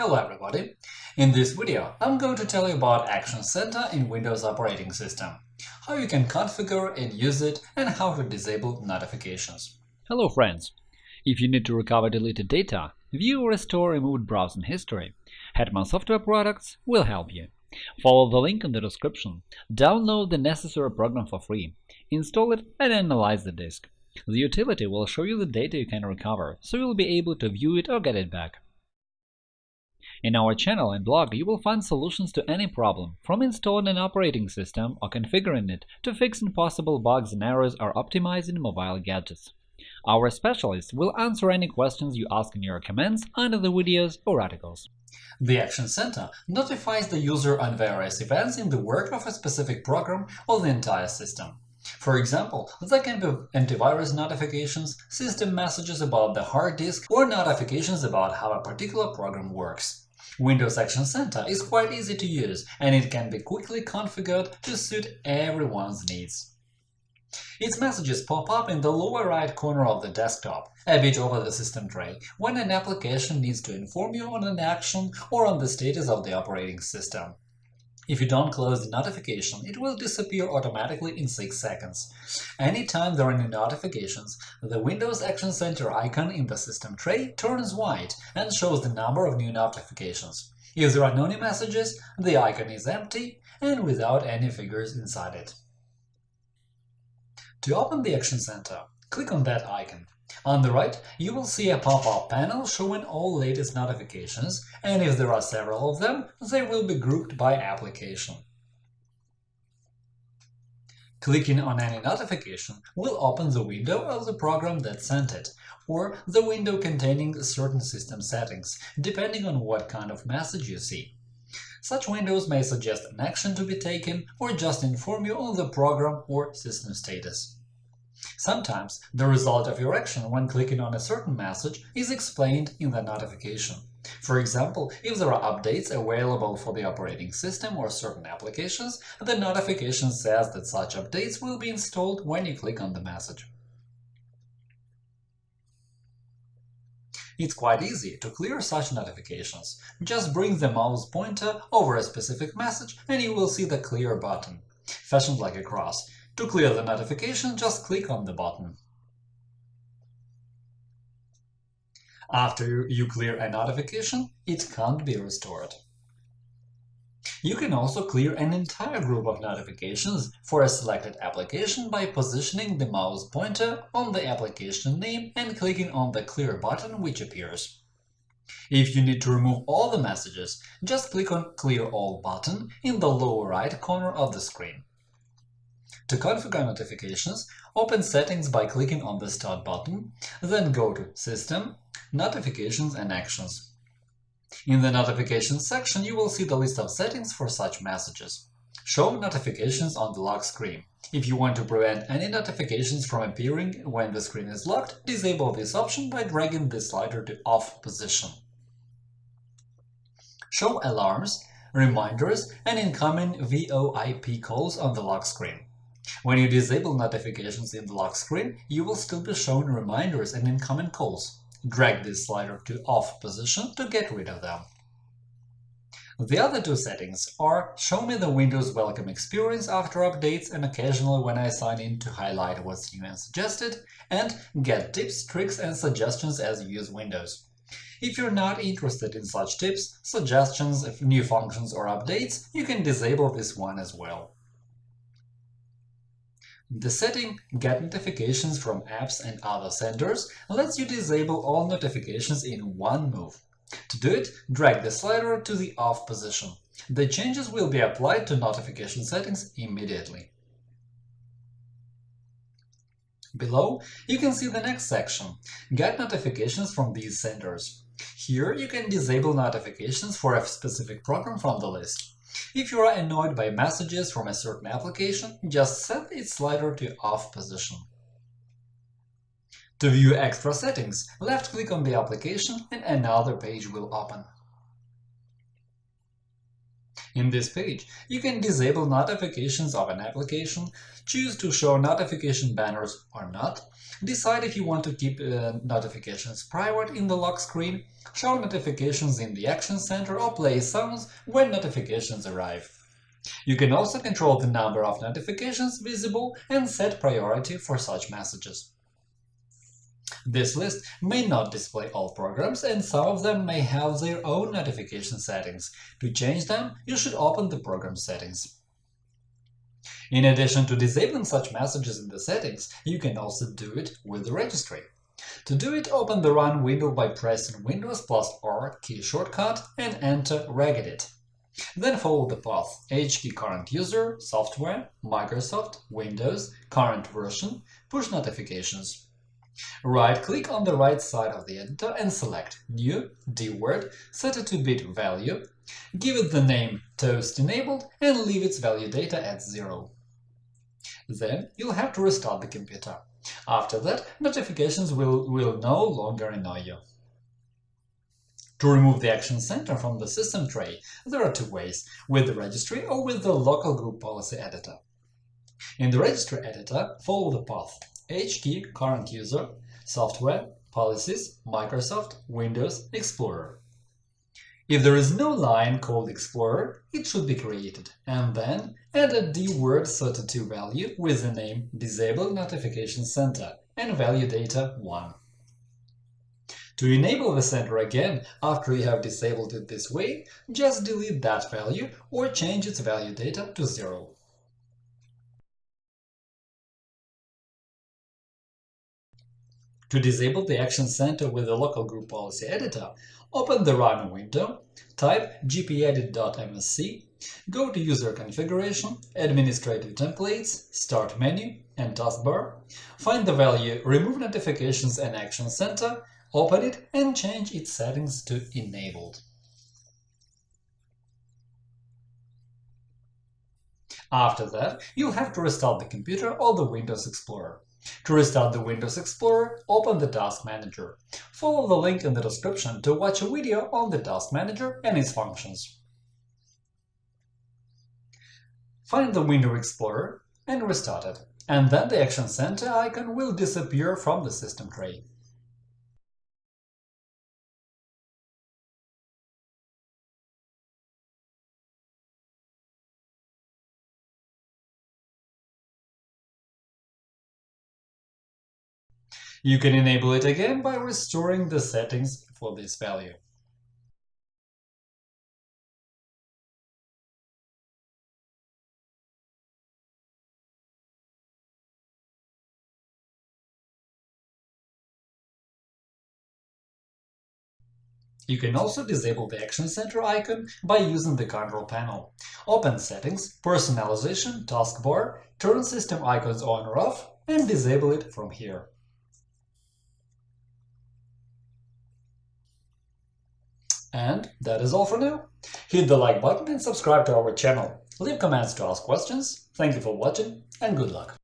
Hello everybody! In this video, I'm going to tell you about Action Center in Windows operating system, how you can configure and use it, and how to disable notifications. Hello friends! If you need to recover deleted data, view or restore removed browsing history, Hetman Software Products will help you. Follow the link in the description, download the necessary program for free, install it and analyze the disk. The utility will show you the data you can recover, so you'll be able to view it or get it back. In our channel and blog, you will find solutions to any problem, from installing an operating system or configuring it to fixing possible bugs and errors or optimizing mobile gadgets. Our specialists will answer any questions you ask in your comments under the videos or articles. The Action Center notifies the user on various events in the work of a specific program or the entire system. For example, there can be antivirus notifications, system messages about the hard disk, or notifications about how a particular program works. Windows Action Center is quite easy to use, and it can be quickly configured to suit everyone's needs. Its messages pop up in the lower right corner of the desktop, a bit over the system tray, when an application needs to inform you on an action or on the status of the operating system. If you don't close the notification, it will disappear automatically in 6 seconds. Anytime there are any notifications, the Windows Action Center icon in the system tray turns white and shows the number of new notifications. If there are no new messages, the icon is empty and without any figures inside it. To open the Action Center, click on that icon. On the right, you will see a pop-up panel showing all latest notifications, and if there are several of them, they will be grouped by application. Clicking on any notification will open the window of the program that sent it, or the window containing certain system settings, depending on what kind of message you see. Such windows may suggest an action to be taken or just inform you on the program or system status. Sometimes the result of your action when clicking on a certain message is explained in the notification. For example, if there are updates available for the operating system or certain applications, the notification says that such updates will be installed when you click on the message. It's quite easy to clear such notifications. Just bring the mouse pointer over a specific message and you will see the Clear button, fashioned like a cross. To clear the notification, just click on the button. After you clear a notification, it can't be restored. You can also clear an entire group of notifications for a selected application by positioning the mouse pointer on the application name and clicking on the Clear button which appears. If you need to remove all the messages, just click on Clear All button in the lower right corner of the screen. To configure notifications, open Settings by clicking on the Start button, then go to System, Notifications and Actions. In the Notifications section, you will see the list of settings for such messages. Show notifications on the lock screen. If you want to prevent any notifications from appearing when the screen is locked, disable this option by dragging the slider to Off position. Show alarms, reminders, and incoming VoIP calls on the lock screen. When you disable notifications in the lock screen, you will still be shown reminders and incoming calls. Drag this slider to Off position to get rid of them. The other two settings are Show me the Windows welcome experience after updates and occasionally when I sign in to highlight what's new and suggested, and Get tips, tricks and suggestions as you use Windows. If you're not interested in such tips, suggestions, new functions or updates, you can disable this one as well. The setting Get notifications from apps and other senders lets you disable all notifications in one move. To do it, drag the slider to the Off position. The changes will be applied to notification settings immediately. Below, you can see the next section – Get notifications from these senders. Here you can disable notifications for a specific program from the list. If you are annoyed by messages from a certain application, just set its slider to Off position. To view extra settings, left-click on the application and another page will open. In this page, you can disable notifications of an application, choose to show notification banners or not, decide if you want to keep uh, notifications private in the lock screen, show notifications in the Action Center or play sounds when notifications arrive. You can also control the number of notifications visible and set priority for such messages. This list may not display all programs, and some of them may have their own notification settings. To change them, you should open the program settings. In addition to disabling such messages in the settings, you can also do it with the registry. To do it, open the Run window by pressing Windows plus R key shortcut and enter regedit. Then follow the path HKey current user, software, Microsoft, Windows, current version, push notifications. Right-click on the right side of the editor and select New dword, set a 2-bit value, give it the name Toast enabled and leave its value data at 0. Then you'll have to restart the computer. After that, notifications will, will no longer annoy you. To remove the Action Center from the system tray, there are two ways – with the registry or with the local group policy editor. In the registry editor, follow the path HKey current user, software, policies, Microsoft, Windows, Explorer. If there is no line called Explorer, it should be created, and then add a dword32 value with the name Disable Notification Center and value data 1. To enable the center again after you have disabled it this way, just delete that value or change its value data to 0. To disable the Action Center with the local group policy editor, open the Run window, type gpedit.msc, go to User Configuration, Administrative Templates, Start menu and taskbar, find the value Remove Notifications and Action Center, open it and change its settings to Enabled. After that, you'll have to restart the computer or the Windows Explorer. To restart the Windows Explorer, open the Task Manager. Follow the link in the description to watch a video on the Task Manager and its functions. Find the Windows Explorer and restart it, and then the Action Center icon will disappear from the system tray. You can enable it again by restoring the settings for this value. You can also disable the Action Center icon by using the control panel. Open Settings, Personalization, Taskbar, turn System icons on or off, and disable it from here. And that is all for now. Hit the like button and subscribe to our channel. Leave comments to ask questions. Thank you for watching and good luck!